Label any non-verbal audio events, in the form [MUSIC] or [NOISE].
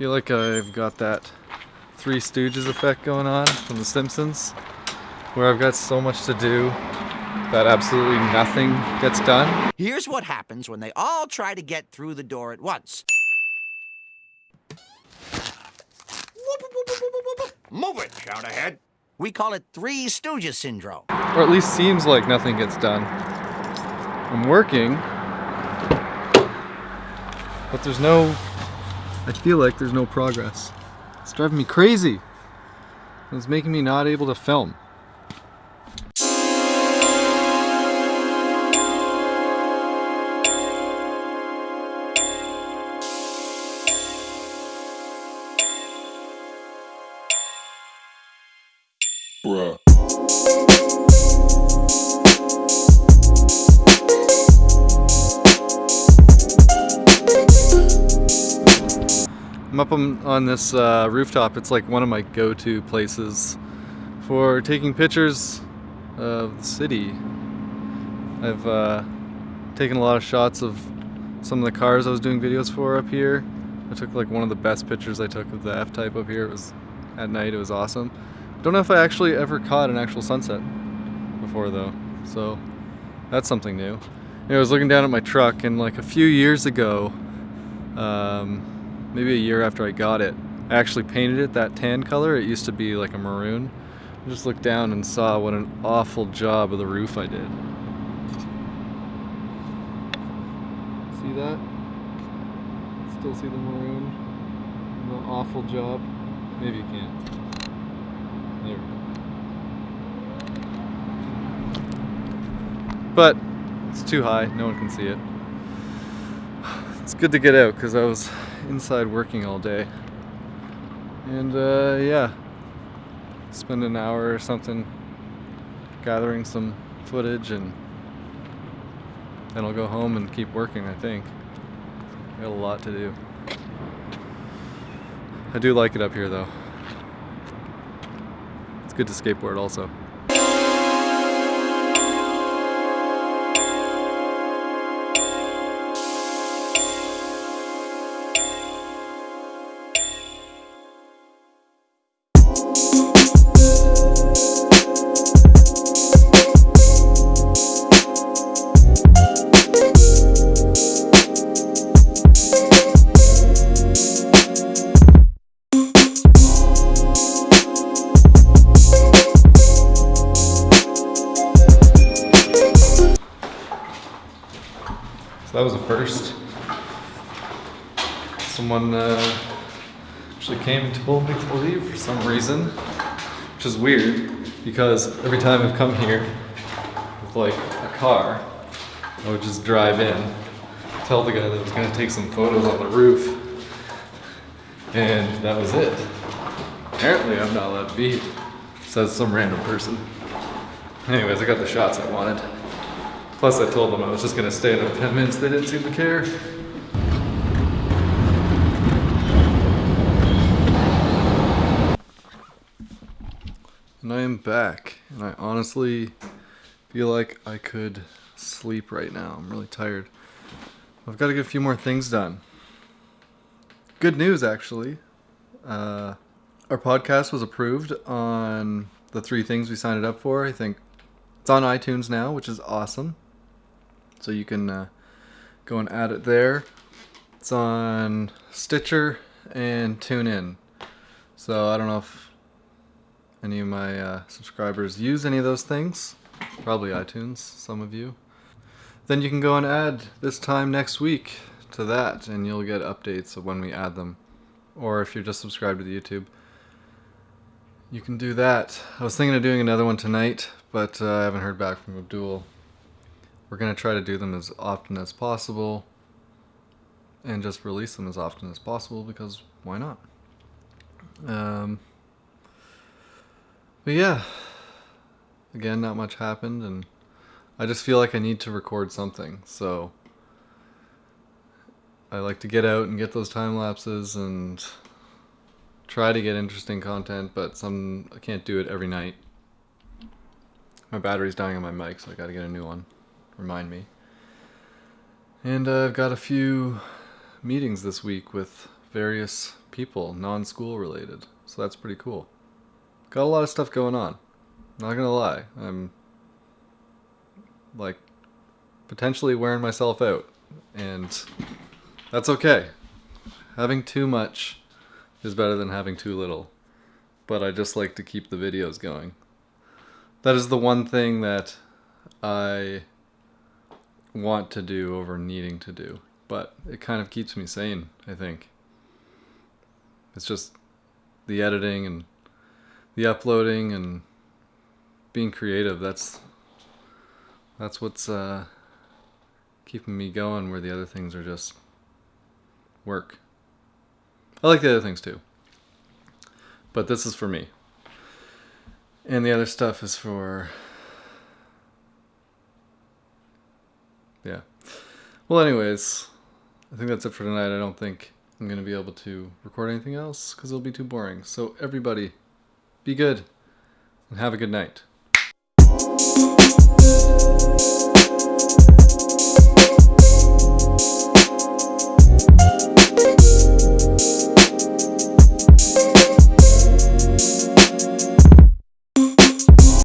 feel like I've got that Three Stooges effect going on from The Simpsons, where I've got so much to do that absolutely nothing gets done. Here's what happens when they all try to get through the door at once. Move it, shout ahead. We call it Three Stooges Syndrome. Or at least seems like nothing gets done. I'm working, but there's no, I feel like there's no progress. It's driving me crazy. It's making me not able to film. Bruh. Up on, on this uh, rooftop. It's like one of my go-to places for taking pictures of the city. I've uh, taken a lot of shots of some of the cars I was doing videos for up here. I took like one of the best pictures I took of the F-Type up here. It was at night. It was awesome. Don't know if I actually ever caught an actual sunset before though, so that's something new. I was looking down at my truck and like a few years ago, um, maybe a year after I got it, I actually painted it that tan color. It used to be like a maroon. I just looked down and saw what an awful job of the roof I did. See that? Still see the maroon? The awful job? Maybe you can't. There we go. But it's too high, no one can see it. [SIGHS] It's good to get out because I was inside working all day. And uh, yeah, spend an hour or something gathering some footage and then I'll go home and keep working, I think. Got a lot to do. I do like it up here though. It's good to skateboard also. So that was a first. Someone uh, actually came and told me to leave for some reason, which is weird because every time I've come here with like a car, I would just drive in, tell the guy that I was gonna take some photos on the roof, and that was it. Apparently I'm not allowed to be says some random person. Anyways, I got the shots I wanted. Plus, I told them I was just gonna stay another 10 minutes. They didn't seem to care. And I am back, and I honestly feel like I could sleep right now. I'm really tired. I've got to get a few more things done. Good news, actually. Uh, our podcast was approved on the three things we signed it up for. I think it's on iTunes now, which is awesome. So you can uh, go and add it there. It's on Stitcher and TuneIn. So I don't know if any of my uh, subscribers use any of those things. Probably iTunes, some of you. Then you can go and add this time next week to that and you'll get updates of when we add them. Or if you're just subscribed to the YouTube, you can do that. I was thinking of doing another one tonight, but uh, I haven't heard back from Abdul. We're going to try to do them as often as possible and just release them as often as possible because why not? Um, but yeah, again, not much happened and I just feel like I need to record something. So I like to get out and get those time lapses and try to get interesting content, but some I can't do it every night. My battery's dying on my mic, so I gotta get a new one. Remind me. And uh, I've got a few meetings this week with various people, non-school related. So that's pretty cool. Got a lot of stuff going on. Not gonna lie, I'm like potentially wearing myself out, and that's okay. Having too much is better than having too little. But I just like to keep the videos going. That is the one thing that I want to do over needing to do. But it kind of keeps me sane, I think. It's just the editing and the uploading and being creative. That's that's what's uh, keeping me going where the other things are just work. I like the other things too. But this is for me. And the other stuff is for. yeah. Well, anyways, I think that's it for tonight. I don't think I'm going to be able to record anything else because it'll be too boring. So everybody, be good and have a good night.